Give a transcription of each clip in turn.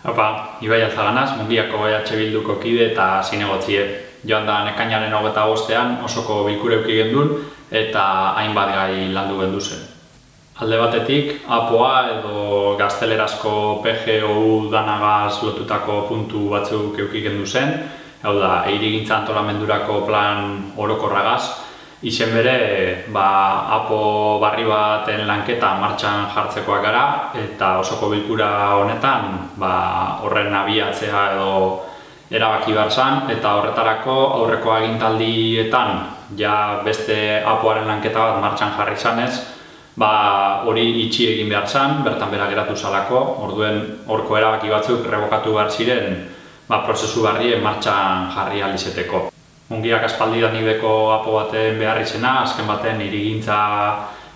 Haupa, Ibai Alzaganaz, mungiako EH Bilduko kide eta zinegotzie. Joan da nekainaren hogeta bostean osoko bilkure euki gendun eta hainbat gai landu gendu zen. Alde batetik, APOA edo gaztelerazko PGOU danagaz lotutako puntu batzuk euki gendu zen, hau da, eirigintza antolamendurako plan orokorragaz, Izen bere, ba, apo barri baten lanketa martxan jartzekoak gara eta osoko bilkura honetan ba, horren abiatzea edo erabaki behar zan eta horretarako aurreko agintaldietan ja beste apoaren lanketa bat martxan jarri zanez ba, hori itxi egin behar zan, bertan bera geratu zalako, orduen horko erabaki batzuk rebokatu behar ziren ba, prozesu barrien martxan jarri alizeteko. Mungiak aspaldi da nibeko apo baten behar izena, azken baten irigintza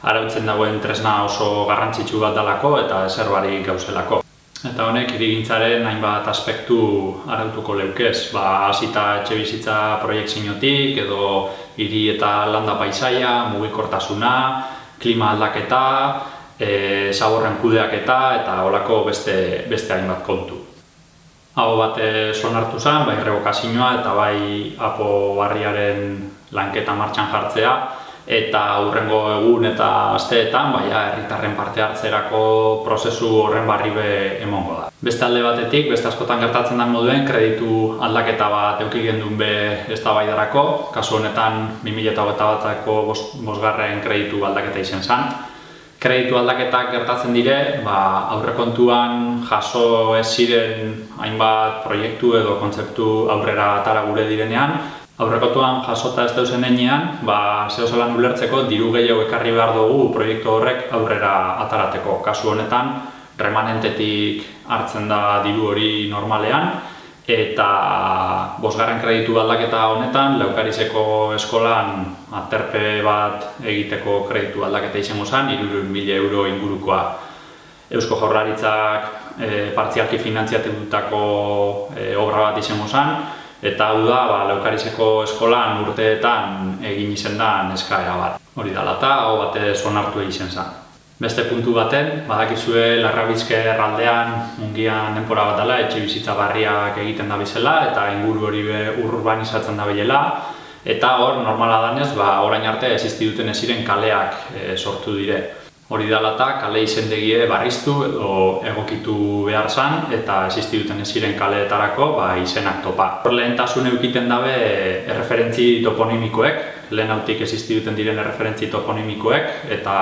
arautzen dagoen tresna oso garrantzitsu bat dalako eta ezer barik gauzelako. Eta honek irigintzaren hainbat aspektu arautuko leukez, ba, hasita etxe bizitza proiektzinotik edo hiri eta landa paisaia, mugikortasuna, klima aldaketa, e, zaborren kudeaketa eta holako beste, beste hainbat kontu hau bat sonartu zen, bai rebokazioa eta bai apo barriaren lanketa martxan jartzea. Eta aurrengo egun eta asteetan bai herritarren parte hartzerako prozesu horren barri be emongo da. Beste alde batetik, beste askotan gertatzen den moduen, kreditu aldaketa bat euki gendun be eztabaidarako, kasu honetan 2008 batako bosgarren kreditu aldaketa izen zen, kreditu aldaketak gertatzen dire, ba, aurrekontuan jaso ez ziren hainbat proiektu edo kontzeptu aurrera atara gure direnean, aurrekontuan jasota ez dauzen enean, ba, zeo zelan ulertzeko diru gehiago ekarri behar dugu proiektu horrek aurrera atarateko. Kasu honetan, remanentetik hartzen da diru hori normalean, eta bosgarren kreditu aldaketa honetan, Leukarizeko eskolan aterpe bat egiteko kreditu aldaketa izango zen, irurun mila euro ingurukoa Eusko Jaurlaritzak e, partzialki finantziatutako e, obra bat izango zen, eta hau da, ba, Leukarizeko eskolan urteetan egin izen da neskaera bat. Hori dala eta hau bate sonartu egin zen. Beste puntu baten, badakizue Larrabizke erraldean mungian denpora bat dela, etxe bizitza barriak egiten da bizela eta inguru hori be urbanizatzen da bilela. Eta hor, normala danez, ba, orain arte existi duten eziren kaleak e, sortu dire. Hori dela eta kale izendegie barriztu edo egokitu behar zan eta existi duten eziren kaleetarako ba, izenak topa. Hor lehentasun eukiten dabe erreferentzi toponimikoek, lehen hautik existi duten diren referentzi toponimikoek eta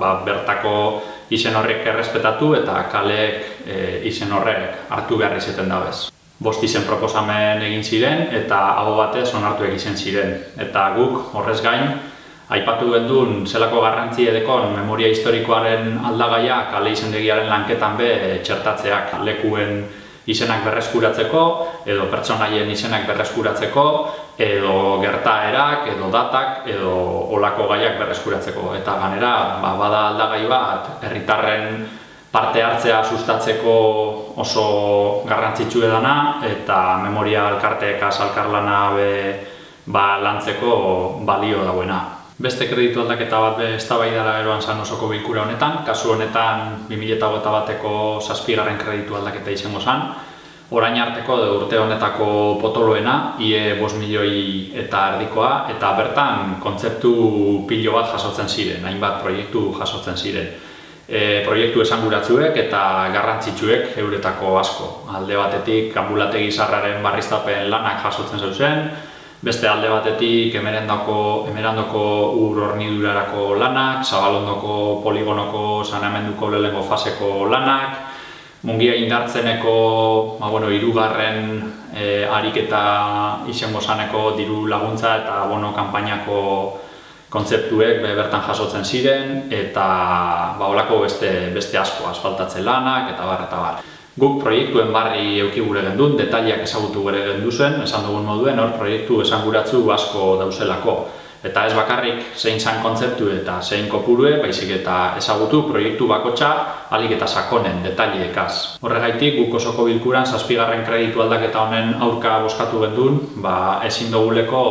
ba, bertako izen horrek errespetatu eta kaleek e, izen horrek hartu behar izaten dabez. Bost izen proposamen egin ziren eta hau batez onartu egiten ziren. Eta guk horrez gain, aipatu gendun zelako garrantzi edekon memoria historikoaren aldagaia kale izendegiaren lanketan be txertatzeak lekuen izenak berreskuratzeko edo pertsonaien izenak berreskuratzeko edo gertaerak edo datak edo olako gaiak berreskuratzeko. Eta ganera ba, bada aldagai bat herritarren parte hartzea sustatzeko oso garrantzitsu edana eta memoria alkarteek azalkarlana be ba, lantzeko balio dagoena. Beste kreditu aldaketa bat eztabaidara eroan san osoko bilkura honetan, kasu honetan 2021 bateko zazpigarren kreditu aldaketa izango zan, orain arteko de urte honetako potoloena, ie 5 milioi eta erdikoa, eta bertan kontzeptu pilo bat jasotzen ziren, hainbat proiektu jasotzen ziren. E, proiektu esanguratzuek eta garrantzitsuek euretako asko. Alde batetik ambulategi zarraren barriztapen lanak jasotzen zeuzen, beste alde batetik emerendako, emerandoko ur hornidurarako lanak, zabalondoko poligonoko sanamenduko lehengo faseko lanak, mungia indartzeneko ba, bueno, irugarren e, ariketa izango zaneko diru laguntza eta bono kanpainako kontzeptuek be, bertan jasotzen ziren eta ba, olako beste, beste asko asfaltatzen lanak eta bar eta bar. Guk proiektuen barri euki gure gendun, detaliak ezagutu gure genduzen, esan dugun moduen, hor proiektu esanguratzu asko dauzelako. Eta ez bakarrik zein zan kontzeptu eta zein kopurue, baizik eta ezagutu proiektu bakotxa alik eta sakonen, detaliekaz. Horregaitik, guk osoko bilkuran, zazpigarren kreditu aldaketa honen aurka boskatu gendun, ba, ezin duguleko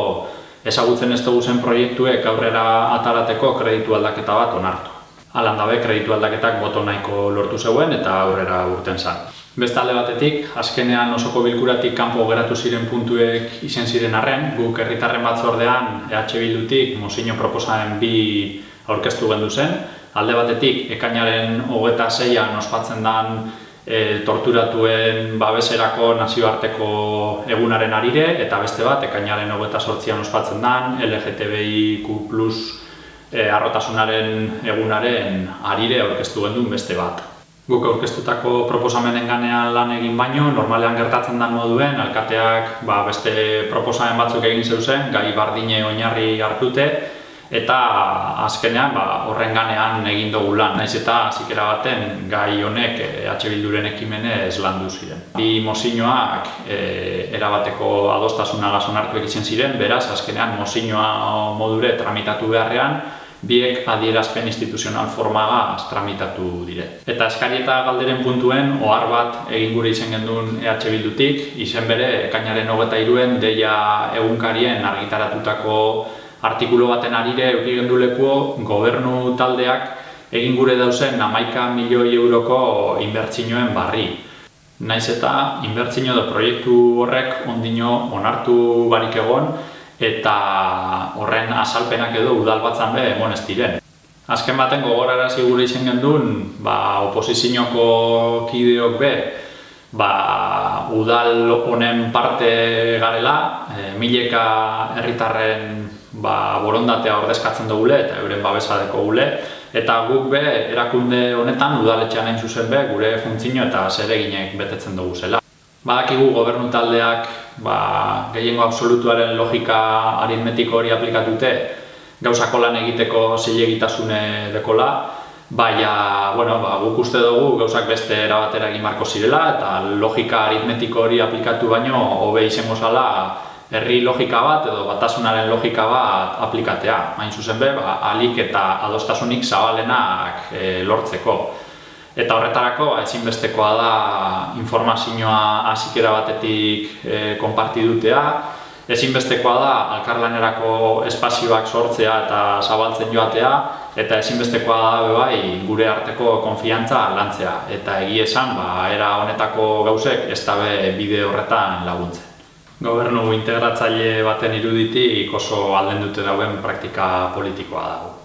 ezagutzen ez dugu zen proiektuek aurrera atarateko kreditu aldaketa bat onartu. Alandabe kreditu aldaketak boto nahiko lortu zeuen eta aurrera urten zan. Beste alde batetik, azkenean osoko bilkuratik kanpo geratu ziren puntuek izen ziren arren, guk herritarren batzordean EH Bildutik mozino proposamen bi aurkeztu gendu zen. Alde batetik, ekainaren hogeta zeian ospatzen den e, torturatuen babeserako nazioarteko egunaren arire, eta beste bat, ekainaren hogeta sortzian ospatzen den LGTBIQ e, arrotasunaren egunaren arire aurkeztu gendun beste bat. Guk aurkeztutako proposamenen ganean lan egin baino, normalean gertatzen den moduen, alkateak ba, beste proposamen batzuk egin zeuzen, gai bardine oinarri hartute, eta azkenean ba, horren ganean egin dugu lan. Naiz eta zikera baten gai honek EH Bilduren ekimenez landu ziren. Bi mozinoak e, erabateko adostasuna gazon hartu egiten ziren, beraz azkenean mozinoa modure tramitatu beharrean, biek adierazpen instituzional formaga tramitatu dire. Eta eskari eta galderen puntuen, ohar bat egin gure izen gendun EH Bildutik, izen bere, kainaren hogeta iruen, deia egunkarien argitaratutako artikulu baten arire euki genduleko gobernu taldeak egin gure dauzen amaika milioi euroko inbertsinioen barri. Naiz eta inbertsino da proiektu horrek ondino onartu barik egon, eta horren asalpenak edo udal batzan be emon ez diren. Azken baten gogorara gure izen gendun, ba, oposizioko kideok be, ba, udal honen parte garela, e, mileka herritarren ba, borondatea ordezkatzen dugule eta euren babesadeko gule, eta guk be, erakunde honetan udaletxean hain zuzen be, gure funtzio eta zereginek betetzen dugu zela. Badakigu gobernu taldeak ba, gehiengo absolutuaren logika aritmetiko hori aplikatute gauzako lan egiteko zilegitasune dekola, baina bueno, ba, guk uste dugu gauzak beste erabatera egin marko zirela eta logika aritmetiko hori aplikatu baino hobe izango zala herri logika bat edo batasunaren logika bat aplikatea. Hain zuzen be, ba, alik eta adostasunik zabalenak e, lortzeko. Eta horretarako ezinbestekoa da informazioa hasikera batetik e, konparti dutea, ezinbestekoa da alkarlanerako espazioak sortzea eta zabaltzen joatea, eta ezinbestekoa da bai gure arteko konfiantza lantzea. Eta egie esan, ba, era honetako gauzek ez dabe bide horretan laguntzen. Gobernu integratzaile baten iruditik oso alden dute dauen praktika politikoa dago.